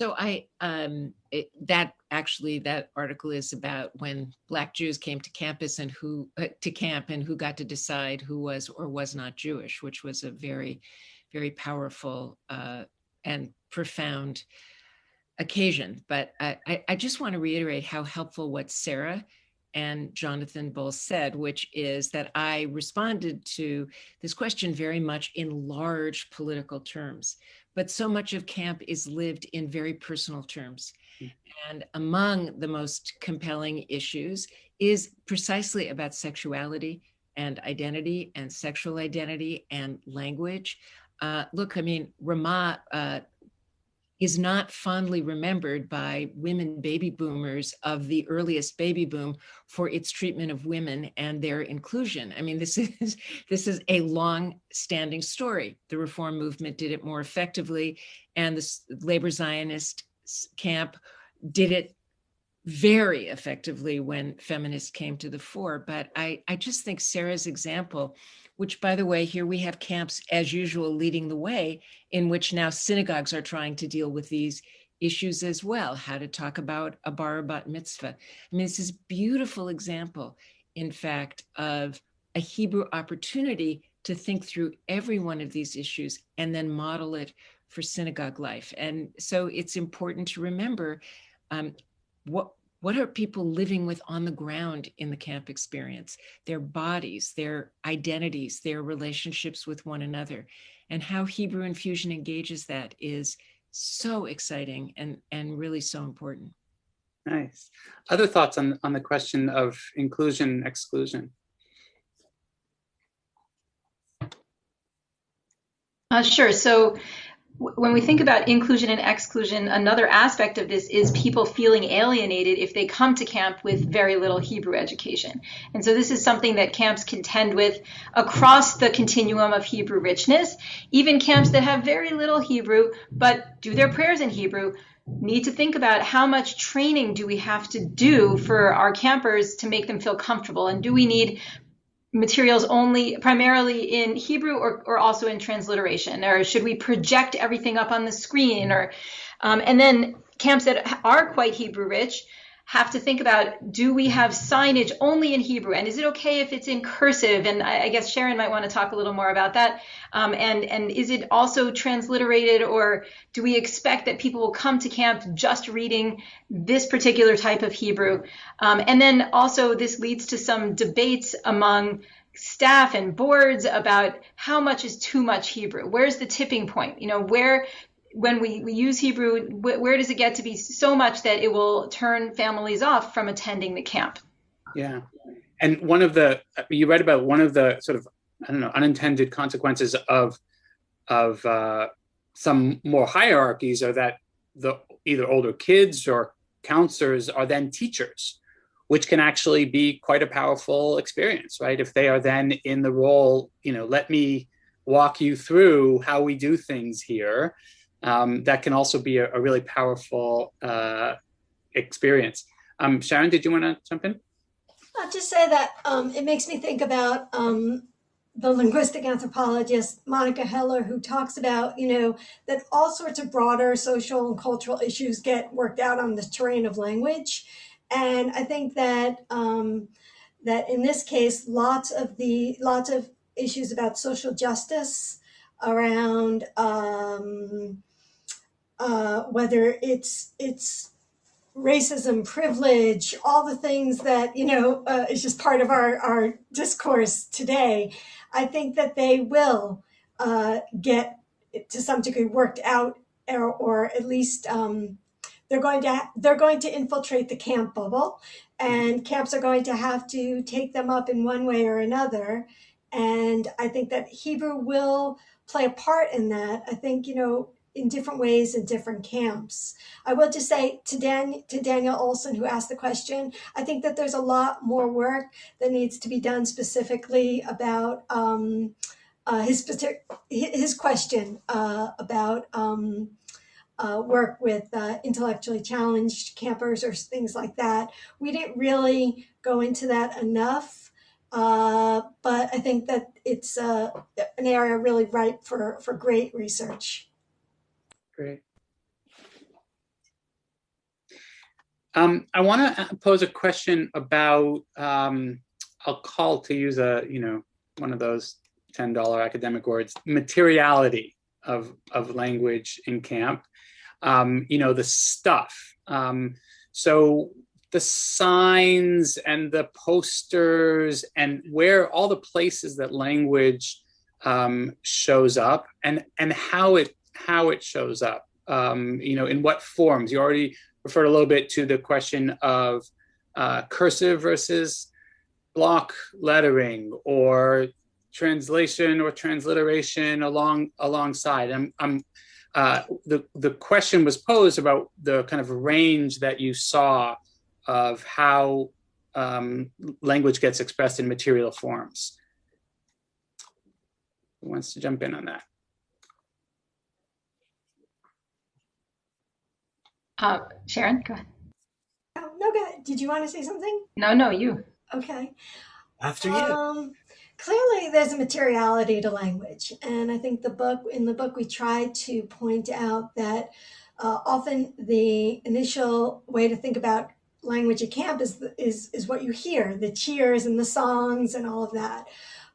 So I um, it, that actually that article is about when Black Jews came to campus and who uh, to camp and who got to decide who was or was not Jewish, which was a very very powerful uh, and profound occasion. But I, I just want to reiterate how helpful what Sarah and Jonathan both said, which is that I responded to this question very much in large political terms. But so much of camp is lived in very personal terms. Hmm. And among the most compelling issues is precisely about sexuality and identity and sexual identity and language. Uh, look, I mean, Ramah uh, is not fondly remembered by women baby boomers of the earliest baby boom for its treatment of women and their inclusion. I mean, this is this is a long-standing story. The reform movement did it more effectively, and the labor Zionist camp did it very effectively when feminists came to the fore. But I, I just think Sarah's example which by the way, here we have camps as usual leading the way in which now synagogues are trying to deal with these issues as well, how to talk about a bar bat mitzvah. I mean, this is beautiful example, in fact, of a Hebrew opportunity to think through every one of these issues and then model it for synagogue life. And so it's important to remember um, what what are people living with on the ground in the camp experience? Their bodies, their identities, their relationships with one another. And how Hebrew infusion engages that is so exciting and, and really so important. Nice. Other thoughts on, on the question of inclusion, exclusion? Uh, sure. So when we think about inclusion and exclusion, another aspect of this is people feeling alienated if they come to camp with very little Hebrew education. And so this is something that camps contend with across the continuum of Hebrew richness. Even camps that have very little Hebrew but do their prayers in Hebrew need to think about how much training do we have to do for our campers to make them feel comfortable and do we need materials only primarily in Hebrew or, or also in transliteration? Or should we project everything up on the screen? Or um, and then camps that are quite Hebrew rich have to think about do we have signage only in Hebrew? And is it okay if it's in cursive? And I, I guess Sharon might want to talk a little more about that. Um, and and is it also transliterated or do we expect that people will come to camp just reading this particular type of Hebrew? Um, and then also this leads to some debates among staff and boards about how much is too much Hebrew. Where's the tipping point? You know, where when we, we use Hebrew, wh- where does it get to be so much that it will turn families off from attending the camp? Yeah. And one of the, you read about one of the sort of, I don't know, unintended consequences of, of uh, some more hierarchies are that the either older kids or counselors are then teachers which can actually be quite a powerful experience, right? If they are then in the role, you know, let me walk you through how we do things here. Um, that can also be a, a really powerful uh, experience. Um, Sharon, did you want to jump in? I'll just say that um, it makes me think about um, the linguistic anthropologist Monica Heller, who talks about, you know, that all sorts of broader social and cultural issues get worked out on the terrain of language. And I think that um, that in this case, lots of the lots of issues about social justice around um, uh, whether it's it's racism, privilege, all the things that you know uh, is just part of our our discourse today. I think that they will uh, get to some degree worked out, or, or at least um, they're going to they're going to infiltrate the camp bubble, and camps are going to have to take them up in one way or another. And I think that Hebrew will play a part in that. I think you know in different ways in different camps. I will just say to Dan to Daniel Olson who asked the question, I think that there's a lot more work that needs to be done specifically about um, uh, his his question uh, about um, uh, work with uh, intellectually challenged campers or things like that. We didn't really go into that enough, uh, but I think that it's uh, an area really ripe for, for great research. Great. Um, I want to pose a question about, um, I'll call to use a, you know, one of those $10 academic words, materiality of, of language in camp. Um, you know, the stuff. Um, so the signs and the posters and where all the places that language um, shows up and, and how it how it shows up, um, you know, in what forms. You already referred a little bit to the question of uh, cursive versus block lettering or translation or transliteration along alongside. I'm, I'm uh, the the question was posed about the kind of range that you saw of how um, language gets expressed in material forms. Who wants to jump in on that? Uh, Sharon, go ahead. Oh, no, go ahead. Did you want to say something? No, no, you. Okay. After you. Um, clearly, there's a materiality to language, and I think the book in the book we try to point out that uh, often the initial way to think about language at camp is is is what you hear, the cheers and the songs and all of that,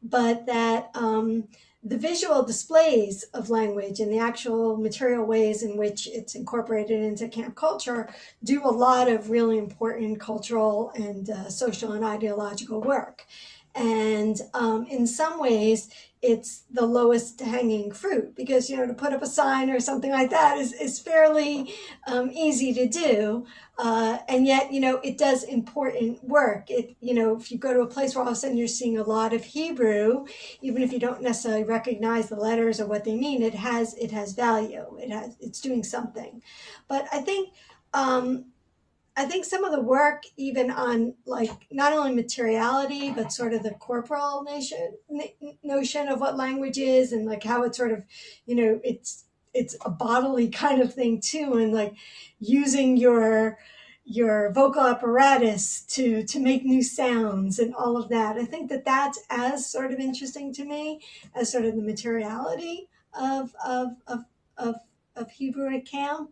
but that um, the visual displays of language and the actual material ways in which it's incorporated into camp culture do a lot of really important cultural and uh, social and ideological work. And um, in some ways, it's the lowest hanging fruit because, you know, to put up a sign or something like that is, is fairly um, easy to do. Uh, and yet, you know, it does important work. It, you know, if you go to a place where all of a sudden you're seeing a lot of Hebrew, even if you don't necessarily recognize the letters or what they mean, it has, it has value. It has, it's doing something. But I think, um, I think some of the work, even on like not only materiality, but sort of the corporal nation, notion of what language is and like how it's sort of, you know, it's it's a bodily kind of thing too, and like using your your vocal apparatus to to make new sounds and all of that. I think that that's as sort of interesting to me as sort of the materiality of of of of, of Hebrew at camp.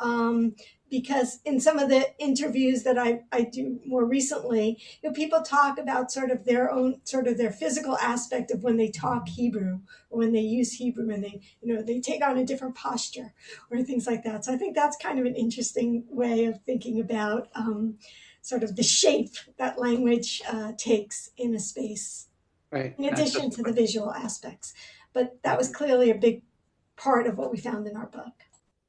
Um, because in some of the interviews that I, I do more recently, you know, people talk about sort of their own sort of their physical aspect of when they talk Hebrew or when they use Hebrew and they, you know, they take on a different posture or things like that. So I think that's kind of an interesting way of thinking about um, sort of the shape that language uh, takes in a space. Right. In addition to the visual aspects. But that was clearly a big part of what we found in our book.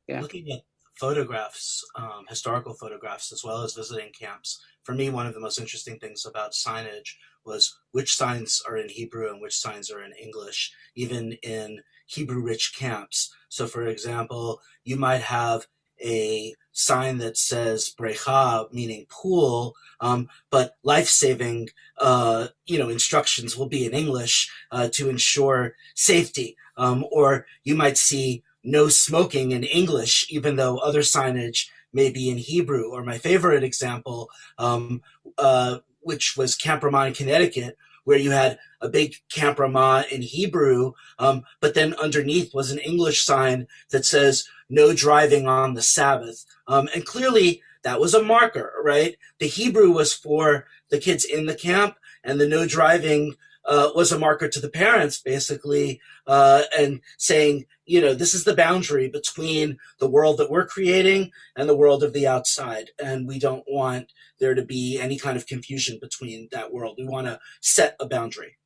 Yeah. Looking at photographs, um, historical photographs, as well as visiting camps. For me, one of the most interesting things about signage was which signs are in Hebrew and which signs are in English, even in Hebrew rich camps. So, for example, you might have a sign that says brecha, meaning pool, um, but life-saving, uh, you know, instructions will be in English uh, to ensure safety. Um, or you might see no smoking in English, even though other signage may be in Hebrew. Or my favorite example, um, uh, which was Camp Ramah in Connecticut, where you had a big Camp Ramah in Hebrew, um, but then underneath was an English sign that says no driving on the Sabbath. Um, and clearly that was a marker, right? The Hebrew was for the kids in the camp and the no driving uh, was a marker to the parents, basically, uh, and saying, you know, this is the boundary between the world that we're creating and the world of the outside. And we don't want there to be any kind of confusion between that world. We want to set a boundary.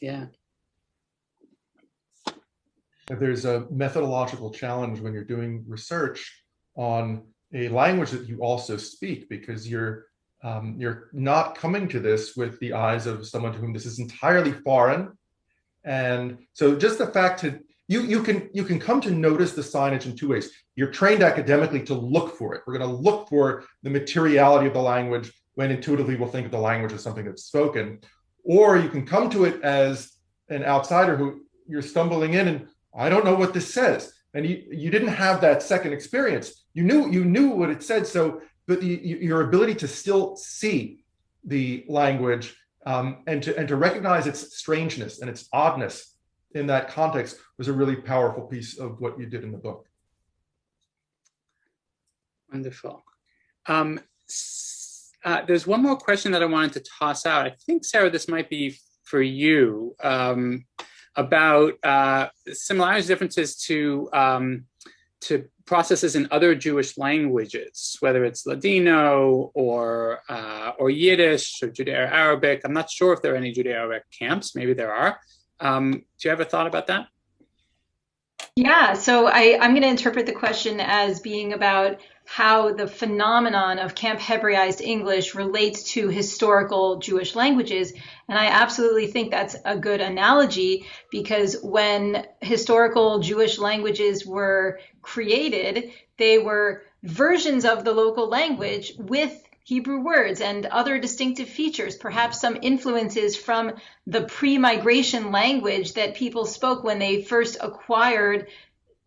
Yeah. There's a methodological challenge when you're doing research on a language that you also speak because you're um, you're not coming to this with the eyes of someone to whom this is entirely foreign. And so just the fact to you you can you can come to notice the signage in two ways. You're trained academically to look for it. We're going to look for the materiality of the language when intuitively we'll think of the language as something that's spoken. Or you can come to it as an outsider who you're stumbling in and I don't know what this says. And you, you didn't have that second experience. You knew you knew what it said. So, but the, your ability to still see the language um, and to and to recognize its strangeness and its oddness in that context was a really powerful piece of what you did in the book. Wonderful. Um, uh, there's one more question that I wanted to toss out. I think, Sarah, this might be for you um, about uh, similarities, differences to um, to processes in other Jewish languages, whether it's Ladino or uh, or Yiddish or Judeo-Arabic. I'm not sure if there are any Judeo-Arabic camps. Maybe there are. Um, do you have a thought about that? Yeah, so I, I'm going to interpret the question as being about how the phenomenon of Camp Hebraized English relates to historical Jewish languages. And I absolutely think that's a good analogy because when historical Jewish languages were created, they were versions of the local language with Hebrew words and other distinctive features, perhaps some influences from the pre migration language that people spoke when they first acquired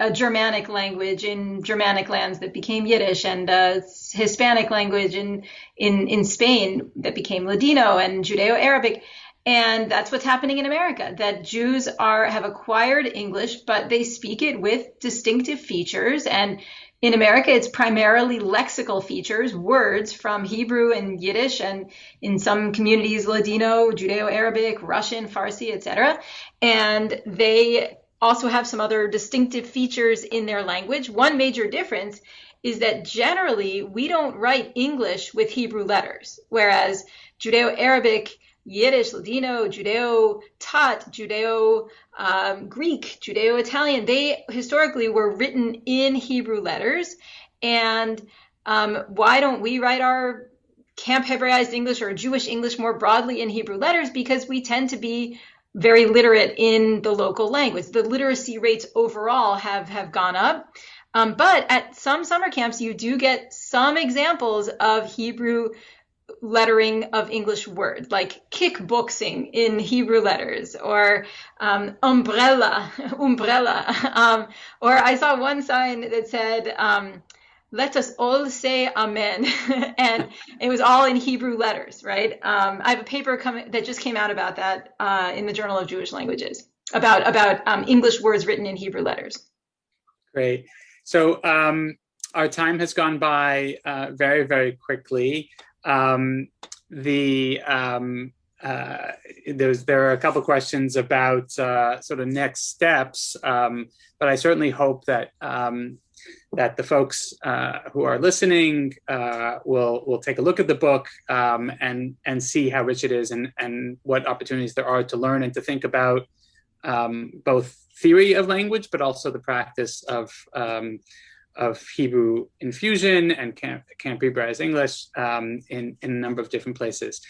a Germanic language in Germanic lands that became Yiddish and a Hispanic language in, in, in Spain that became Ladino and Judeo Arabic. And that's what's happening in America, that Jews are have acquired English, but they speak it with distinctive features and in America, it's primarily lexical features, words from Hebrew and Yiddish, and in some communities, Ladino, Judeo-Arabic, Russian, Farsi, etc. And they also have some other distinctive features in their language. One major difference is that generally we don't write English with Hebrew letters, whereas Judeo-Arabic Yiddish, Ladino, Judeo Tat, Judeo um, Greek, Judeo Italian, they historically were written in Hebrew letters. And um, why don't we write our Camp Hebraized English or Jewish English more broadly in Hebrew letters? Because we tend to be very literate in the local language. The literacy rates overall have, have gone up. Um, but at some summer camps, you do get some examples of Hebrew lettering of English words, like kickboxing in Hebrew letters, or um, umbrella, umbrella. Um, or I saw one sign that said, um, "Let us all say Amen," and it was all in Hebrew letters. Right? Um, I have a paper coming that just came out about that uh, in the Journal of Jewish Languages about about um, English words written in Hebrew letters. Great. So um, our time has gone by uh, very, very quickly. Um, the um, uh, there's there are a couple questions about uh, sort of next steps, um, but I certainly hope that um, that the folks uh, who are listening uh, will will take a look at the book um, and and see how rich it is and and what opportunities there are to learn and to think about um, both theory of language, but also the practice of of Hebrew infusion and Camp, Camp Hebraized English um, in, in a number of different places.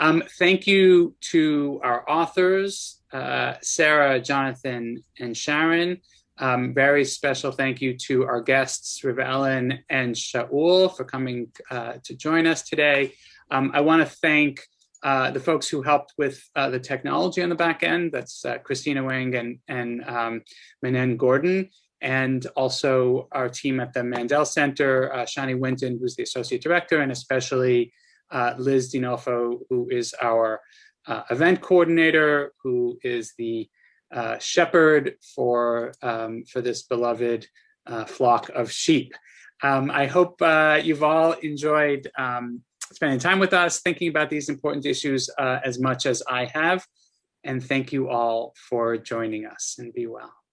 Um, thank you to our authors, uh, Sarah, Jonathan, and Sharon. Um, very special thank you to our guests, Riv Ellen and Shaul for coming uh, to join us today. Um, I want to thank uh, the folks who helped with uh, the technology on the back end. That's uh, Christina Wang and, and um, Manen Gordon, and also our team at the Mandel Center, uh, Shani Winton, who's the Associate Director, and especially uh, Liz Dinolfo, who is our uh, event coordinator, who is the uh, shepherd for, um, for this beloved uh, flock of sheep. Um, I hope uh, you've all enjoyed um, spending time with us, thinking about these important issues as much as I have. And thank you all for joining us and be well.